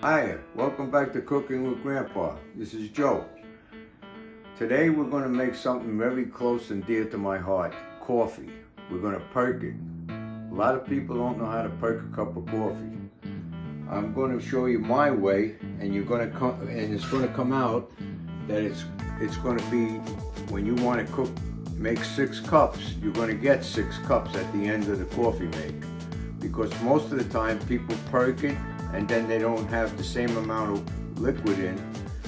Mm-hmm. Hi, welcome back to Cooking with Grandpa. This is Joe. Today we're going to make something very close and dear to my heart, coffee. We're going to perk it. A lot of people don't know how to perk a cup of coffee. I'm going to show you my way and you're going to come and it's going to come out that it's it's going to be when you want to cook make six cups, you're going to get six cups at the end of the coffee make. Because most of the time people perk it and then they don't have the same amount of liquid in.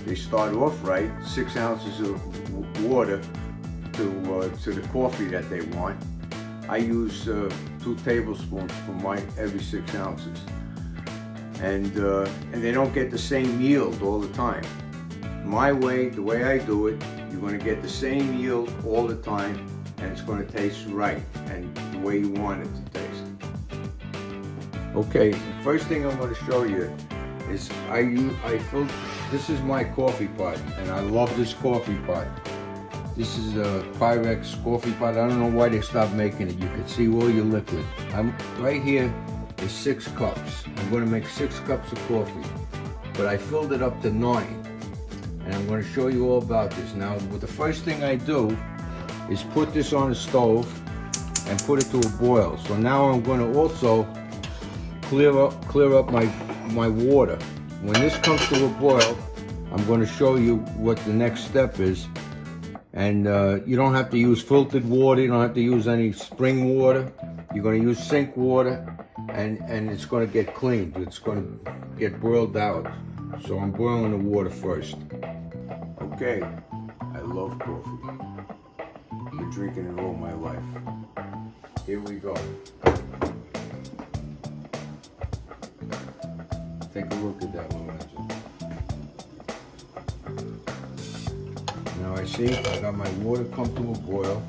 They start off right, six ounces of water to, uh, to the coffee that they want. I use uh, two tablespoons for my every six ounces. And, uh, and they don't get the same yield all the time. My way, the way I do it, you're going to get the same yield all the time and it's going to taste right and the way you want it to taste. Okay, first thing I'm going to show you is I use, I fill, this is my coffee pot and I love this coffee pot. This is a Pyrex coffee pot. I don't know why they stopped making it. You can see all your liquid. I'm right here is six cups. I'm going to make six cups of coffee, but I filled it up to nine. And I'm going to show you all about this. Now, the first thing I do is put this on the stove and put it to a boil. So now I'm going to also clear up clear up my my water. When this comes to a boil, I'm going to show you what the next step is. And uh, you don't have to use filtered water. You don't have to use any spring water. You're going to use sink water, and and it's going to get cleaned. It's going to get boiled out. So I'm boiling the water first. Okay, I love coffee. I've Been drinking it all my life. Here we go. Take a look at that Lorenzo. Now I see I got my water a boil.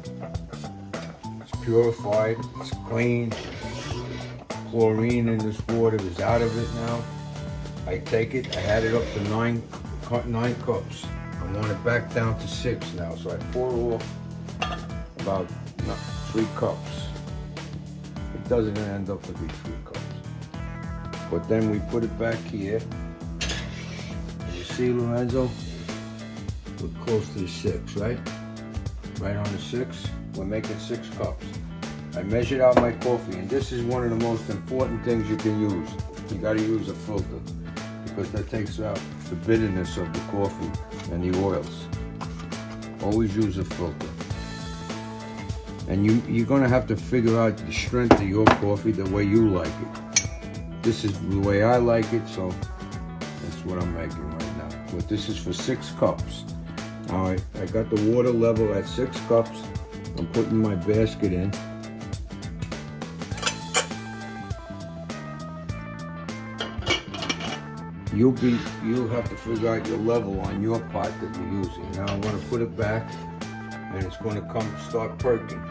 It's purified, it's clean. Chlorine in this water is out of it now. I take it, I had it up to nine, nine cups. I want it back down to six now, so I pour off about three cups. It doesn't end up to be three cups. But then we put it back here. You see, Lorenzo? We're close to the six, right? Right on the six. We're making six cups. I measured out my coffee, and this is one of the most important things you can use. You gotta use a filter, because that takes out the bitterness of the coffee and the oils. Always use a filter. And you, you're gonna have to figure out the strength of your coffee the way you like it. This is the way I like it, so that's what I'm making right now. But this is for six cups. All right, I got the water level at six cups. I'm putting my basket in. You'll be, you'll have to figure out your level on your pot that you're using. Now I'm gonna put it back and it's gonna come start perking.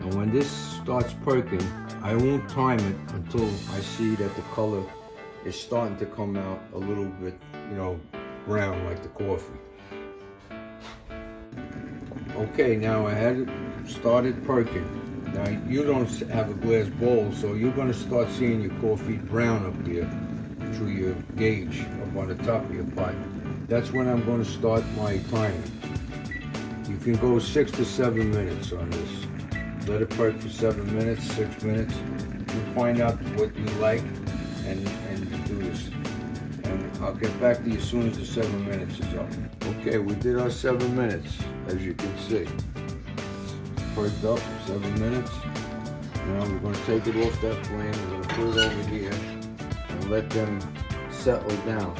And when this starts perking, I won't time it until I see that the color is starting to come out a little bit, you know, brown like the coffee. Okay, now I had it started perking. Now you don't have a glass bowl, so you're gonna start seeing your coffee brown up here through your gauge up on the top of your pot. That's when I'm gonna start my timer. You can go six to seven minutes on this. Let it perk for seven minutes, six minutes. You find out what you like and, and do this. And I'll get back to you as soon as the seven minutes is up. Okay, we did our seven minutes, as you can see. Perked up for seven minutes. Now we're gonna take it off that flame, we're gonna put it over here and let them settle down.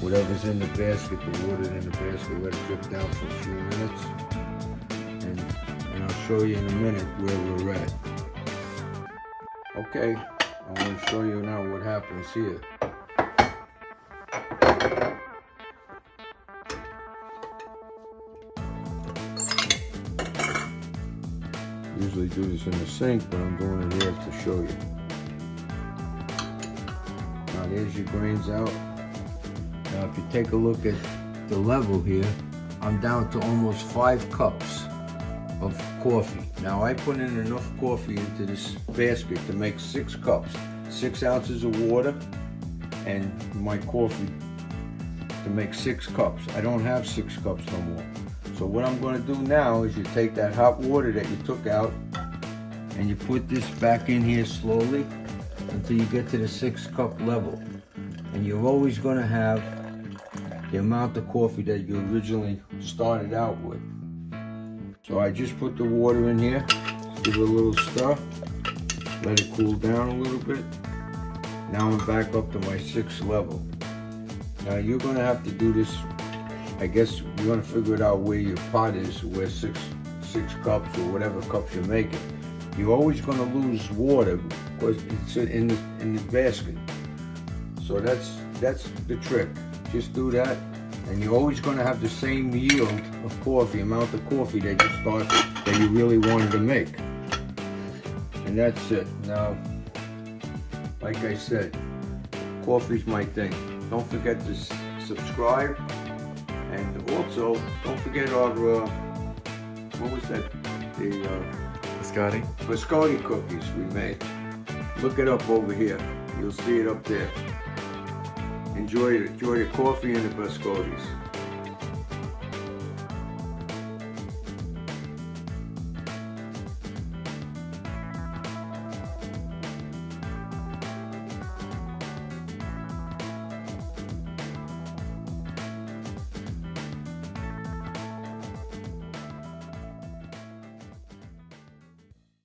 Whatever's in the basket, the water in the basket, let it drip down for a few minutes show you in a minute where we're at. Okay, I'm going to show you now what happens here. Usually do this in the sink, but I'm doing it here to show you. Now there's your grains out. Now if you take a look at the level here, I'm down to almost five cups of coffee. Now I put in enough coffee into this basket to make six cups. Six ounces of water, and my coffee to make six cups. I don't have six cups no more. So what I'm gonna do now is you take that hot water that you took out and you put this back in here slowly until you get to the six cup level. And you're always gonna have the amount of coffee that you originally started out with. So I just put the water in here, give it a little stir, let it cool down a little bit. Now I'm back up to my sixth level. Now you're gonna have to do this, I guess you're gonna figure it out where your pot is, where six, six cups or whatever cups you're making. You're always gonna lose water because it's in the, in the basket. So that's, that's the trick. Just do that and you're always gonna have the same yield of coffee, amount of coffee that you start, that you really wanted to make. And that's it. Now, like I said, coffee's my thing. Don't forget to subscribe. And also, don't forget our, uh, what was that? The uh, Scotty? biscotti cookies we made. Look it up over here. You'll see it up there. Enjoy. Enjoy the coffee and the biscottis.